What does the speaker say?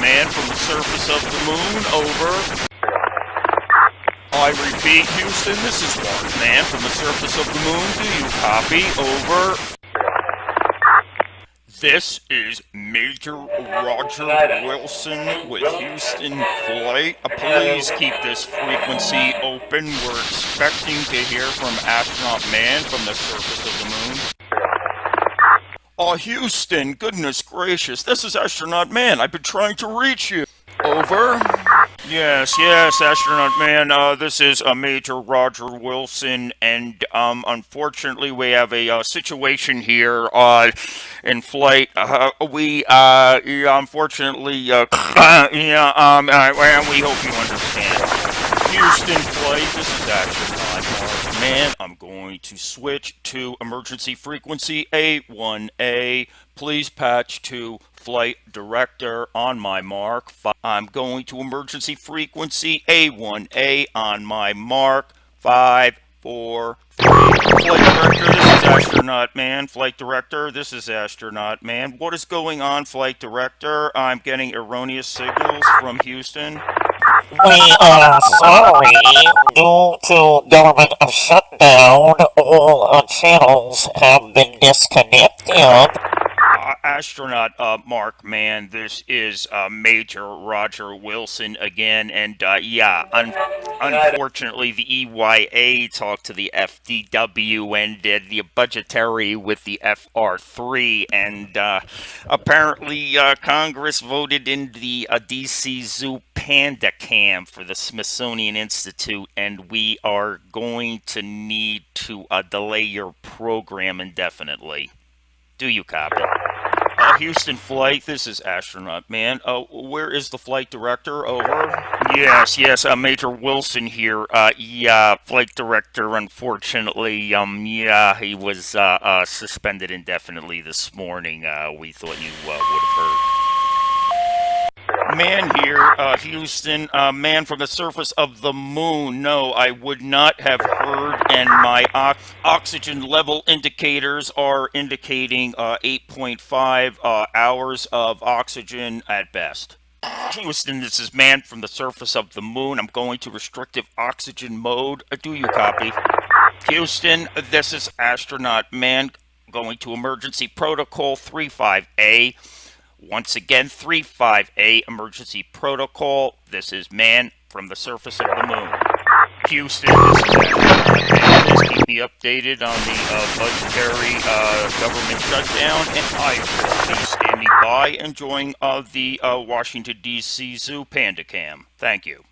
man from the surface of the moon, over. I repeat, Houston, this is Mark, man from the surface of the moon. Do you copy? Over. This is Major Roger Wilson with Houston Flight. Uh, Please keep this frequency open. We're expecting to hear from Astronaut Man from the surface of the moon. Oh, Houston, goodness gracious, this is Astronaut Man. I've been trying to reach you. Over. Yes, yes, astronaut man. Uh, this is uh, Major Roger Wilson, and um, unfortunately, we have a uh, situation here uh, in flight. Uh, we, uh, unfortunately, uh, yeah, um, uh, we hope you. Houston flight. This is Action astronaut man. I'm going to switch to emergency frequency A1A. Please patch to flight director on my mark. I'm going to emergency frequency A1A on my mark. Five, four, three. Flight director, this is astronaut man. Flight director, this is astronaut man. What is going on, flight director? I'm getting erroneous signals from Houston. We are sorry. Due to government shutdown, all our channels have been disconnected astronaut uh, Mark, man, this is uh, Major Roger Wilson again, and uh, yeah, un unfortunately, the EYA talked to the FDW and did the budgetary with the FR3, and uh, apparently uh, Congress voted in the uh, DC Zoo Panda Cam for the Smithsonian Institute, and we are going to need to delay your program indefinitely. Do you copy? Houston flight, this is astronaut man. Uh, where is the flight director? Over. Yes, yes, uh, Major Wilson here. Uh, yeah, flight director. Unfortunately, um, yeah, he was uh, uh, suspended indefinitely this morning. We thought you would have heard. Man here, uh, Houston, uh, man from the surface of the moon. No, I would not have heard, and my oxygen level indicators are indicating uh, 8.5 uh, hours of oxygen at best. Houston, this is man from the surface of the moon. I'm going to restrictive oxygen mode. Uh, do you copy? Houston, this is astronaut man going to emergency protocol 35A. Once again, 358 emergency protocol. This is man from the surface of the moon. Houston, this is keep me updated on the uh, budgetary uh, government shutdown, and I will be standing by enjoying uh, the uh, Washington, D.C. Zoo Panda Cam. Thank you.